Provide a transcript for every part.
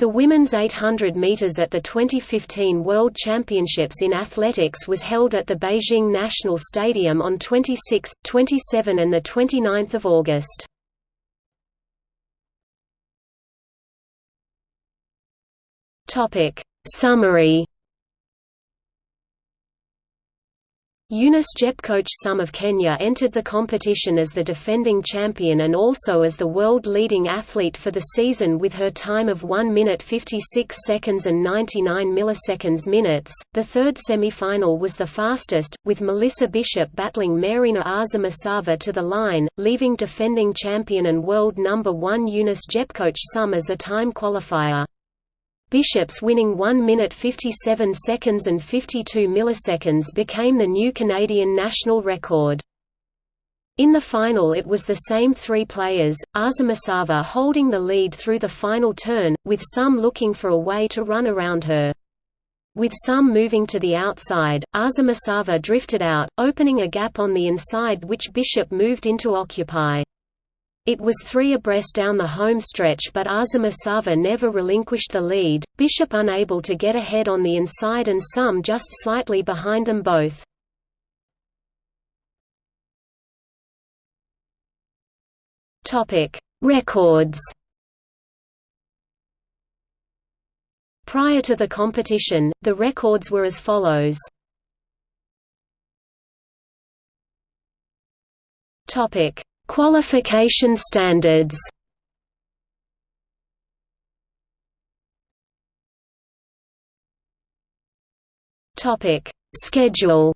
The women's 800 meters at the 2015 World Championships in Athletics was held at the Beijing National Stadium on 26, 27 and 29 August. Topic: Summary Eunice Jepkoech Sum of Kenya entered the competition as the defending champion and also as the world leading athlete for the season with her time of 1 minute 56 seconds and 99 milliseconds minutes. The third semi-final was the fastest, with Melissa Bishop battling Marina Aza to the line, leaving defending champion and world number 1 Eunice Jepkoech Sum as a time qualifier. Bishop's winning 1 minute 57 seconds and 52 milliseconds became the new Canadian national record. In the final it was the same three players, Arzamasova holding the lead through the final turn, with Sum looking for a way to run around her. With Sum moving to the outside, Arzamasova drifted out, opening a gap on the inside which Bishop moved into occupy. It was three abreast down the home stretch but Arzamasova never relinquished the lead, Bishop unable to get ahead on the inside and Sum just slightly behind them both. Records Prior to the competition, the records were as follows. Topic Qualification standards. Topic Schedule.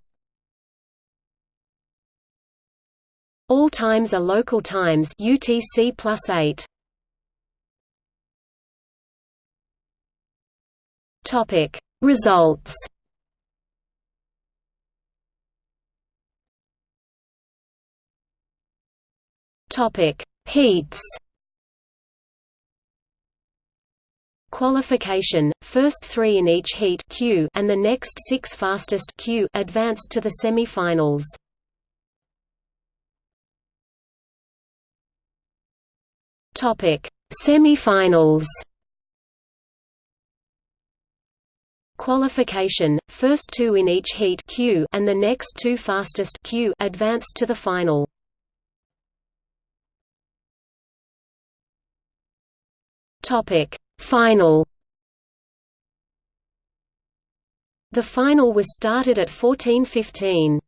All times are local times UTC plus 8. Topic Results Topic: Heats. Qualification: First 3 in each heat Q and the next 6 fastest Q advanced to the semi-finals. Topic: Semi-finals. Qualification: First 2 in each heat Q and the next 2 fastest Q advanced to the final. Topic Final The final was started at 14:15.